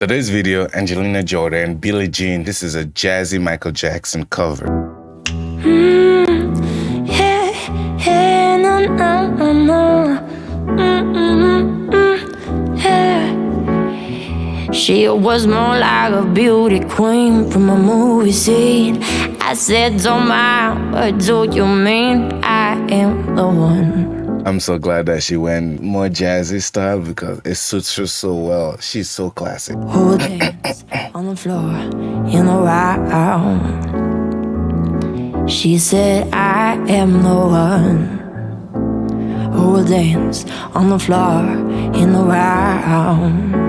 Today's video, Angelina Jordan, Billie Jean. This is a jazzy Michael Jackson cover. Mm. Mm, mm, yeah. She was more like a beauty queen from a movie scene. I said, don't mind, what do you mean? I am the one. I'm so glad that she went more jazzy style because it suits her so well. She's so classic. Who dance on the floor in the round? She said, I am the one who will dance on the floor in the round.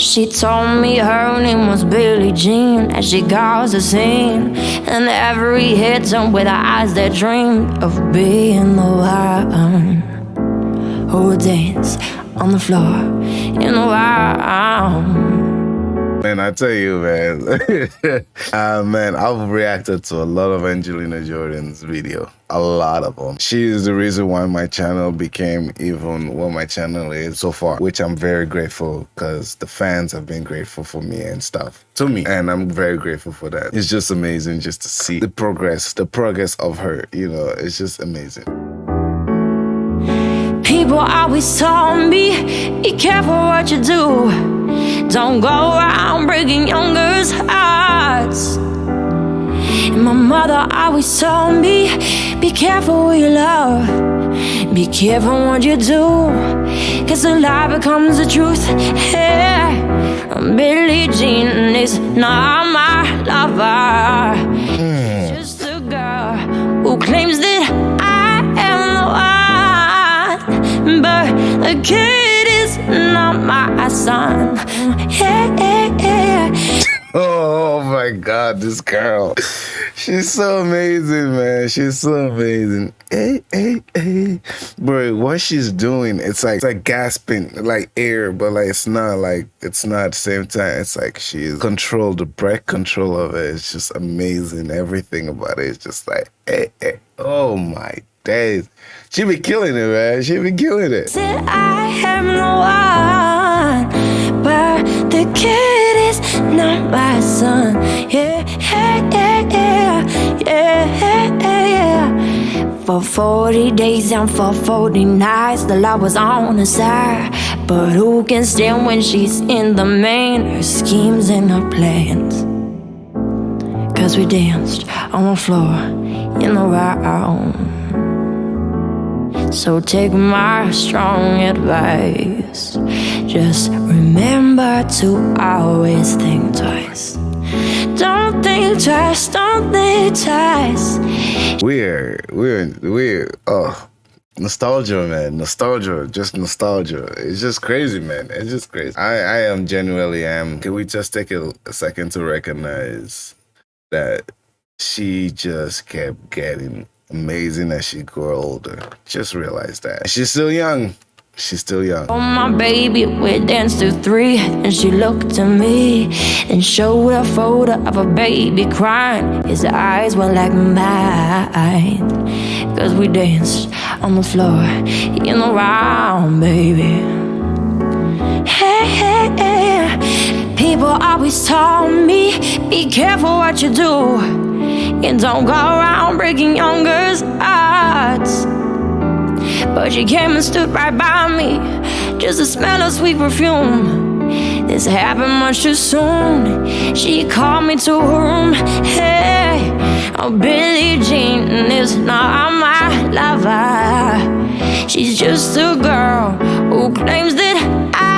She told me her name was Billie Jean As she caused a scene. And every hit song with her eyes that dreamed Of being the one Who would dance on the floor in the wild Man, I tell you, man. uh, man, I've reacted to a lot of Angelina Jordan's video. A lot of them. She is the reason why my channel became even what my channel is so far, which I'm very grateful because the fans have been grateful for me and stuff to me. And I'm very grateful for that. It's just amazing just to see the progress, the progress of her, you know, it's just amazing. People always told me, be careful what you do. Don't go around breaking young girls' hearts. And my mother always told me, be careful what you love. Be careful what you do. Cause a lie becomes the truth. Yeah. Billie Jean is not my lover. Kid is not my son. Oh my god, this girl. She's so amazing, man. She's so amazing. Hey, hey, hey. Bro, what she's doing, it's like it's like gasping, like air, but like it's not like it's not at the same time. It's like she's controlled the breath control of it. It's just amazing. Everything about it is just like hey, hey. Oh my days. She be killing it, man. She be killing it. I am the one, but the kid is not my son. Yeah, yeah, yeah, yeah, yeah. For 40 days and for 40 nights, the law was on her side. But who can stand when she's in the main? Her schemes and her plans. Cause we danced on the floor in the round. So take my strong advice. Just remember to always think twice. Don't think twice, don't think twice. We're, we're, we're, oh. Nostalgia, man. Nostalgia. Just nostalgia. It's just crazy, man. It's just crazy. I, I am genuinely am. Can we just take a, a second to recognize that she just kept getting amazing as she grew older. Just realize that. She's still young. She's still young. Oh, my baby, we danced to three. And she looked at me and showed a photo of a baby crying. His eyes were like mine. Cause we danced on the floor in the round, baby. People always told me, be careful what you do. And don't go around breaking young girls' hearts. But she came and stood right by me, just to smell of sweet perfume. This happened much too soon. She called me to her room. Hey, oh, Billie Jean is not my lover. She's just a girl who claims that I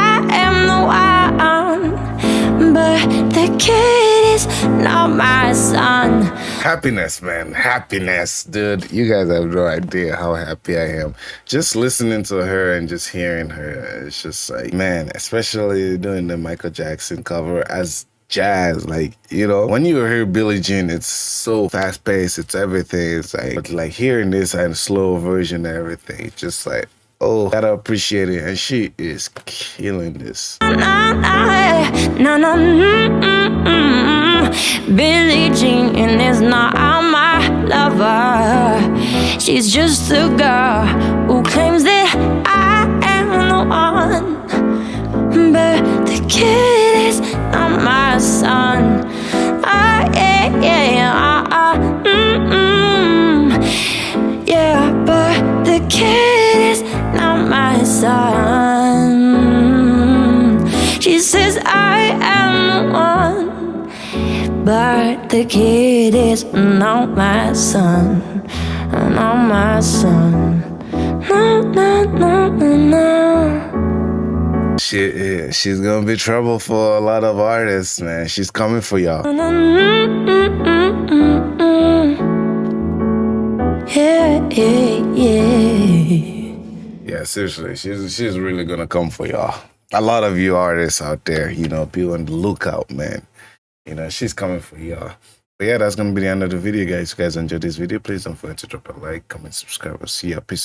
happiness, man. Happiness, dude. You guys have no idea how happy I am. Just listening to her and just hearing her. It's just like, man, especially doing the Michael Jackson cover as jazz. Like, you know, when you hear Billie Jean, it's so fast paced, it's everything. It's like, but like hearing this and slow version and everything, just like, oh, gotta appreciate it. And she is killing this. Billy Billie Jean is not my lover. She's just a girl who claims that I am the one. But the kid is not my son. I, yeah, yeah, ah, ah, I, mm, mm, yeah, but the kid is not my son. No, no, no, no, no. She, she's gonna be trouble for a lot of artists, man. She's coming for y'all. Mm. Yeah, yeah, yeah. Yeah, seriously, she's she's really gonna come for y'all. A lot of you artists out there, you know, be on the lookout, man. You know, she's coming for y'all. But yeah, that's gonna be the end of the video, guys. If you guys enjoyed this video, please don't forget to drop a like, comment, subscribe. I'll see ya. Peace.